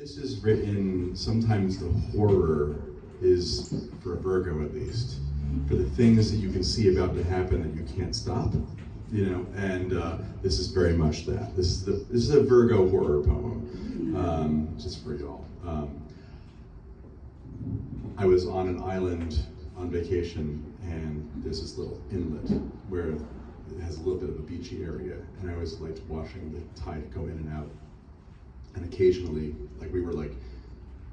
This is written, sometimes the horror is, for a Virgo at least, for the things that you can see about to happen that you can't stop, you know, and uh, this is very much that. This is, the, this is a Virgo horror poem, um, just for y'all. Um, I was on an island on vacation and there's this little inlet where it has a little bit of a beachy area and I was like watching the tide go in and out and occasionally, like we were like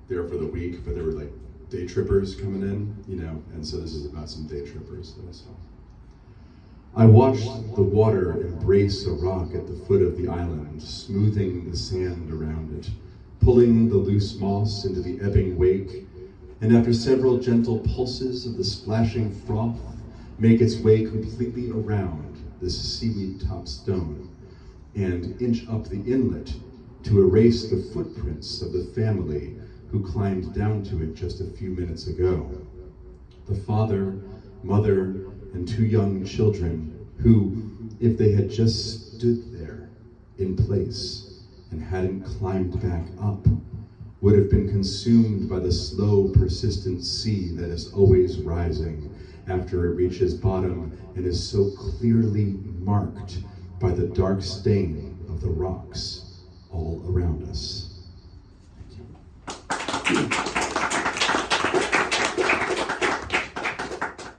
there for the week, but there were like day trippers coming in, you know, and so this is about some day trippers that I saw. I watched the water embrace a rock at the foot of the island, smoothing the sand around it, pulling the loose moss into the ebbing wake, and after several gentle pulses of the splashing froth, make its way completely around this seaweed-topped stone and inch up the inlet to erase the footprints of the family who climbed down to it just a few minutes ago. The father, mother, and two young children who, if they had just stood there in place and hadn't climbed back up, would have been consumed by the slow, persistent sea that is always rising after it reaches bottom and is so clearly marked by the dark stain of the rocks all around us. Thank you.